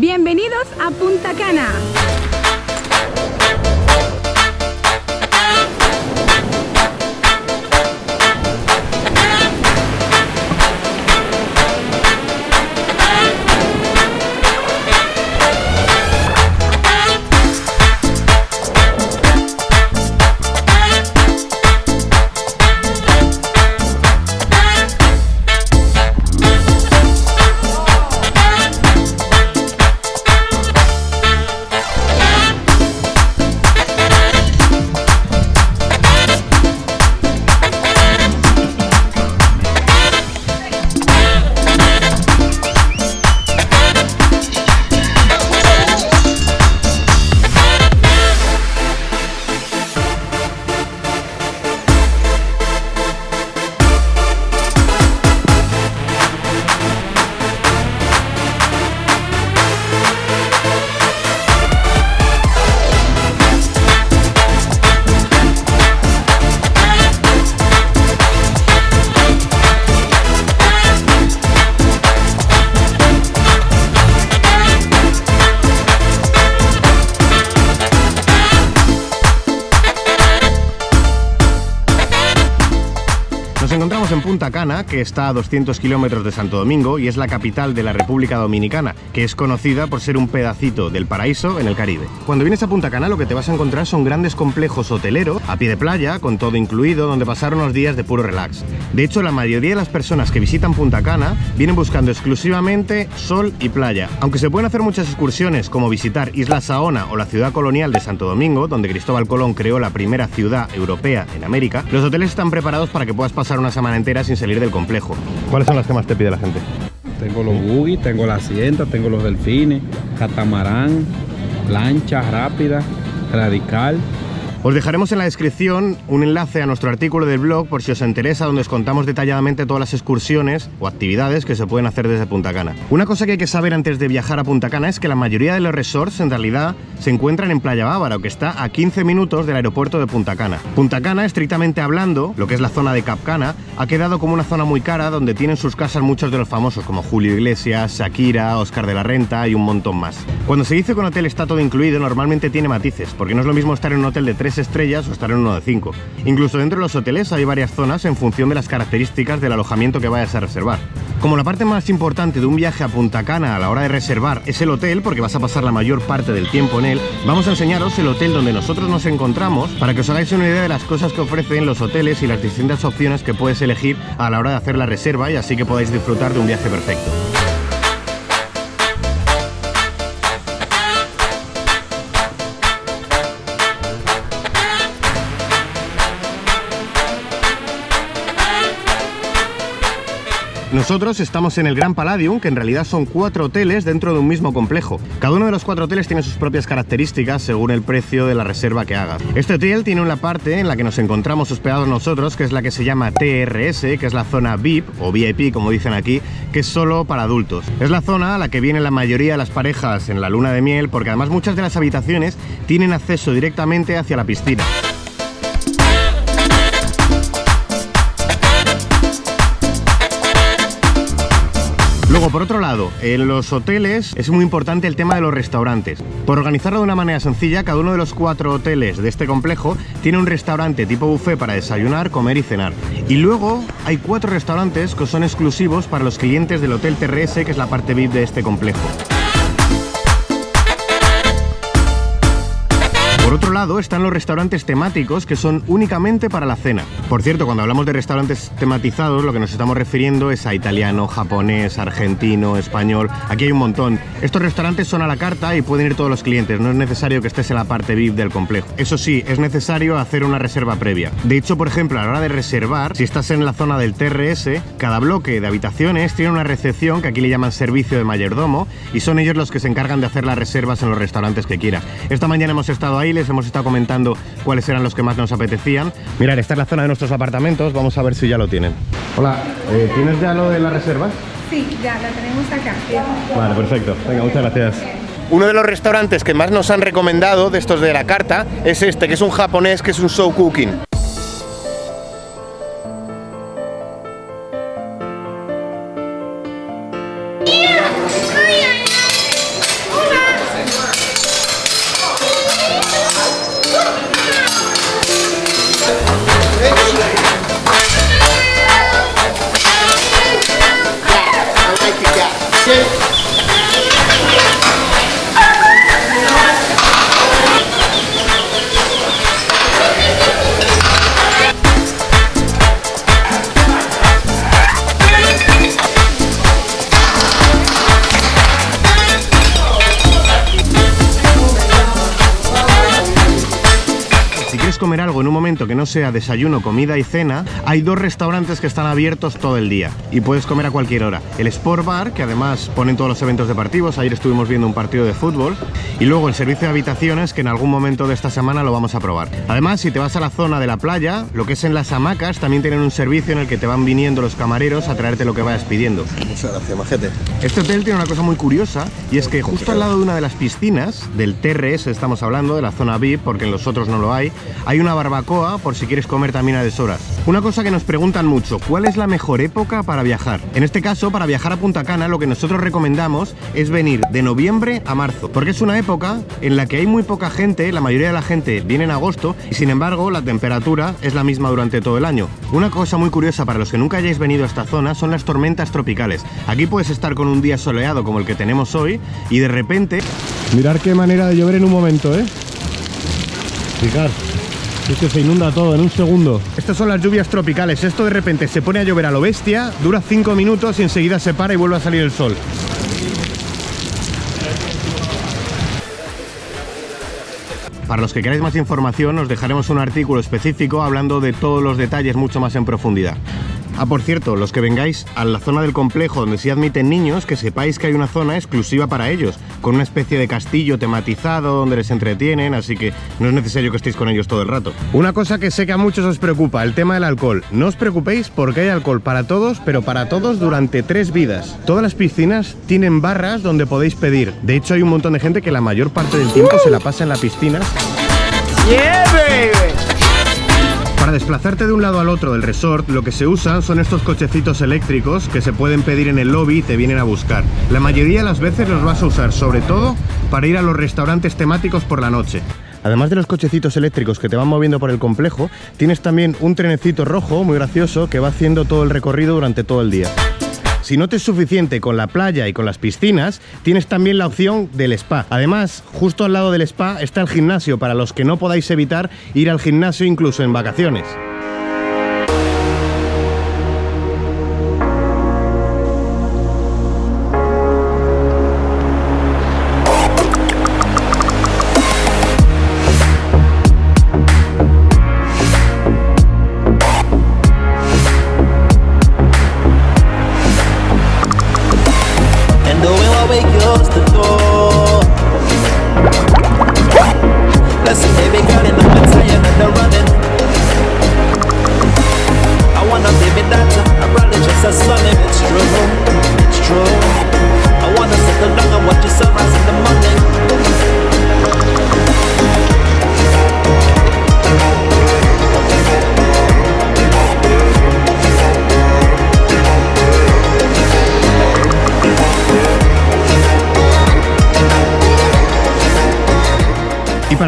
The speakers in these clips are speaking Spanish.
Bienvenidos a Punta Cana. Punta Cana, que está a 200 kilómetros de Santo Domingo y es la capital de la República Dominicana, que es conocida por ser un pedacito del paraíso en el Caribe. Cuando vienes a Punta Cana lo que te vas a encontrar son grandes complejos hoteleros a pie de playa, con todo incluido, donde pasar unos días de puro relax. De hecho, la mayoría de las personas que visitan Punta Cana vienen buscando exclusivamente sol y playa. Aunque se pueden hacer muchas excursiones como visitar Isla Saona o la ciudad colonial de Santo Domingo, donde Cristóbal Colón creó la primera ciudad europea en América, los hoteles están preparados para que puedas pasar una semana entera sin salir del complejo. ¿Cuáles son las que más te pide la gente? Tengo los buggy, tengo la asienta, tengo los delfines, catamarán, lancha rápida, radical. Os dejaremos en la descripción un enlace a nuestro artículo del blog por si os interesa, donde os contamos detalladamente todas las excursiones o actividades que se pueden hacer desde Punta Cana. Una cosa que hay que saber antes de viajar a Punta Cana es que la mayoría de los resorts en realidad se encuentran en Playa Bávara, que está a 15 minutos del aeropuerto de Punta Cana. Punta Cana, estrictamente hablando, lo que es la zona de Cap Cana, ha quedado como una zona muy cara donde tienen sus casas muchos de los famosos como Julio Iglesias, Shakira, Oscar de la Renta y un montón más. Cuando se dice que un hotel está todo incluido, normalmente tiene matices, porque no es lo mismo estar en un hotel de 3 estrellas o estar en uno de 5. Incluso dentro de los hoteles hay varias zonas en función de las características del alojamiento que vayas a reservar. Como la parte más importante de un viaje a Punta Cana a la hora de reservar es el hotel, porque vas a pasar la mayor parte del tiempo en él, vamos a enseñaros el hotel donde nosotros nos encontramos para que os hagáis una idea de las cosas que ofrecen los hoteles y las distintas opciones que puedes elegir a la hora de hacer la reserva y así que podáis disfrutar de un viaje perfecto. Nosotros estamos en el Gran Palladium, que en realidad son cuatro hoteles dentro de un mismo complejo. Cada uno de los cuatro hoteles tiene sus propias características según el precio de la reserva que hagas. Este hotel tiene una parte en la que nos encontramos hospedados nosotros, que es la que se llama TRS, que es la zona VIP o VIP, como dicen aquí, que es solo para adultos. Es la zona a la que vienen la mayoría de las parejas en la luna de miel, porque además muchas de las habitaciones tienen acceso directamente hacia la piscina. Luego, por otro lado, en los hoteles es muy importante el tema de los restaurantes. Por organizarlo de una manera sencilla, cada uno de los cuatro hoteles de este complejo tiene un restaurante tipo buffet para desayunar, comer y cenar. Y luego hay cuatro restaurantes que son exclusivos para los clientes del Hotel TRS, que es la parte VIP de este complejo. Lado están los restaurantes temáticos que son únicamente para la cena. Por cierto, cuando hablamos de restaurantes tematizados, lo que nos estamos refiriendo es a italiano, japonés, argentino, español. Aquí hay un montón. Estos restaurantes son a la carta y pueden ir todos los clientes. No es necesario que estés en la parte VIP del complejo. Eso sí, es necesario hacer una reserva previa. De hecho, por ejemplo, a la hora de reservar, si estás en la zona del TRS, cada bloque de habitaciones tiene una recepción que aquí le llaman servicio de mayordomo y son ellos los que se encargan de hacer las reservas en los restaurantes que quieras. Esta mañana hemos estado ahí, les hemos estado comentando cuáles eran los que más nos apetecían. Mirad, esta es la zona de nuestros apartamentos, vamos a ver si ya lo tienen. Hola, eh, ¿tienes ya lo de las reservas? Sí, ya la tenemos acá. Vale, perfecto. Venga, muchas gracias. Uno de los restaurantes que más nos han recomendado de estos de la carta es este, que es un japonés, que es un show cooking. 셋 comer algo en un momento que no sea desayuno, comida y cena, hay dos restaurantes que están abiertos todo el día y puedes comer a cualquier hora. El Sport Bar, que además ponen todos los eventos deportivos, ayer estuvimos viendo un partido de fútbol, y luego el servicio de habitaciones, que en algún momento de esta semana lo vamos a probar. Además, si te vas a la zona de la playa, lo que es en las hamacas, también tienen un servicio en el que te van viniendo los camareros a traerte lo que vayas pidiendo. Muchas gracias, majete. Este hotel tiene una cosa muy curiosa y es que justo al lado de una de las piscinas, del TRS estamos hablando, de la zona VIP, porque en los otros no lo hay, hay una barbacoa por si quieres comer también a deshoras. Una cosa que nos preguntan mucho, ¿cuál es la mejor época para viajar? En este caso, para viajar a Punta Cana, lo que nosotros recomendamos es venir de noviembre a marzo, porque es una época en la que hay muy poca gente, la mayoría de la gente viene en agosto y sin embargo la temperatura es la misma durante todo el año. Una cosa muy curiosa para los que nunca hayáis venido a esta zona son las tormentas tropicales. Aquí puedes estar con un día soleado como el que tenemos hoy y de repente... Mirar qué manera de llover en un momento, ¿eh? Fijar, es que se inunda todo en un segundo. Estas son las lluvias tropicales. Esto de repente se pone a llover a lo bestia, dura 5 minutos y enseguida se para y vuelve a salir el sol. Para los que queráis más información, os dejaremos un artículo específico hablando de todos los detalles mucho más en profundidad. Ah, por cierto, los que vengáis a la zona del complejo donde se admiten niños, que sepáis que hay una zona exclusiva para ellos, con una especie de castillo tematizado donde les entretienen, así que no es necesario que estéis con ellos todo el rato. Una cosa que sé que a muchos os preocupa, el tema del alcohol. No os preocupéis porque hay alcohol para todos, pero para todos durante tres vidas. Todas las piscinas tienen barras donde podéis pedir. De hecho, hay un montón de gente que la mayor parte del tiempo se la pasa en la piscina. Para desplazarte de un lado al otro del resort, lo que se usan son estos cochecitos eléctricos que se pueden pedir en el lobby y te vienen a buscar. La mayoría de las veces los vas a usar, sobre todo para ir a los restaurantes temáticos por la noche. Además de los cochecitos eléctricos que te van moviendo por el complejo, tienes también un trenecito rojo muy gracioso que va haciendo todo el recorrido durante todo el día. Si no te es suficiente con la playa y con las piscinas, tienes también la opción del spa. Además, justo al lado del spa está el gimnasio para los que no podáis evitar ir al gimnasio incluso en vacaciones.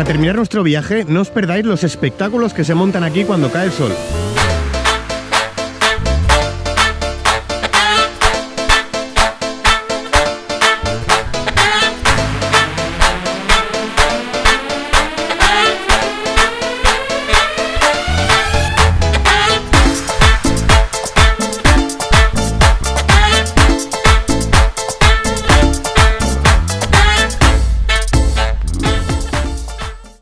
Para terminar nuestro viaje, no os perdáis los espectáculos que se montan aquí cuando cae el sol.